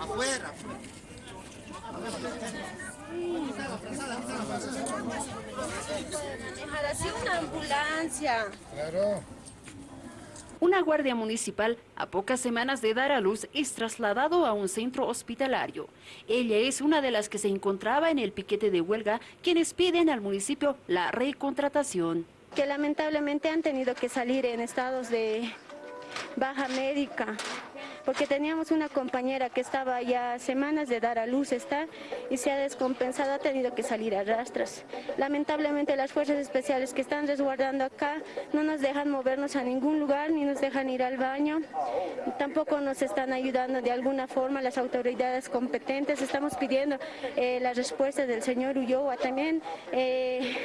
Afuera. una ambulancia. Claro. Una guardia municipal, a pocas semanas de dar a luz, es trasladado a un centro hospitalario. Ella es una de las que se encontraba en el piquete de huelga, quienes piden al municipio la recontratación. Que lamentablemente han tenido que salir en estados de baja médica, porque teníamos una compañera que estaba ya semanas de dar a luz está y se ha descompensado, ha tenido que salir a rastras. Lamentablemente las fuerzas especiales que están resguardando acá no nos dejan movernos a ningún lugar ni nos dejan ir al baño, tampoco nos están ayudando de alguna forma las autoridades competentes, estamos pidiendo eh, la respuesta del señor Ulloa, también eh,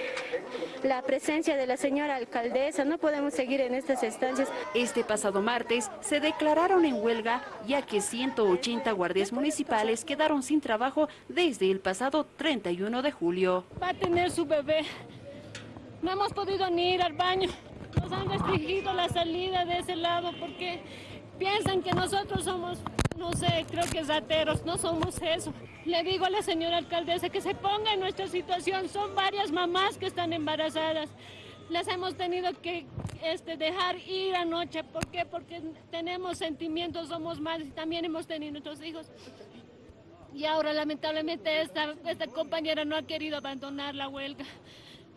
la presencia de la señora alcaldesa, no podemos seguir en estas estancias. Este pasado martes se declararon en huelga ya que 180 guardias municipales quedaron sin trabajo desde el pasado 31 de julio. Va a tener su bebé. No hemos podido ni ir al baño. Nos han restringido la salida de ese lado porque piensan que nosotros somos, no sé, creo que rateros, no somos eso. Le digo a la señora alcaldesa que se ponga en nuestra situación. Son varias mamás que están embarazadas les hemos tenido que este, dejar ir anoche. ¿Por qué? Porque tenemos sentimientos, somos madres y también hemos tenido nuestros hijos. Y ahora lamentablemente esta, esta compañera no ha querido abandonar la huelga.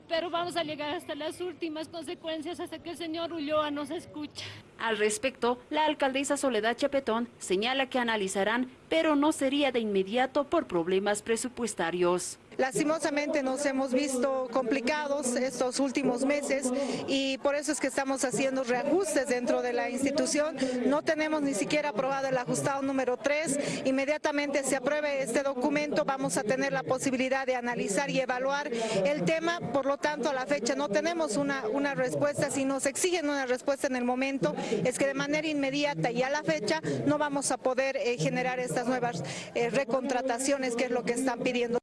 Pero vamos a llegar hasta las últimas consecuencias hasta que el señor Ulloa nos escuche. Al respecto, la alcaldesa Soledad Chapetón señala que analizarán, pero no sería de inmediato por problemas presupuestarios. Lastimosamente nos hemos visto complicados estos últimos meses y por eso es que estamos haciendo reajustes dentro de la institución. No tenemos ni siquiera aprobado el ajustado número 3. Inmediatamente se apruebe este documento vamos a tener la posibilidad de analizar y evaluar el tema. Por lo tanto, a la fecha no tenemos una, una respuesta. Si nos exigen una respuesta en el momento, es que de manera inmediata y a la fecha no vamos a poder eh, generar estas nuevas eh, recontrataciones que es lo que están pidiendo.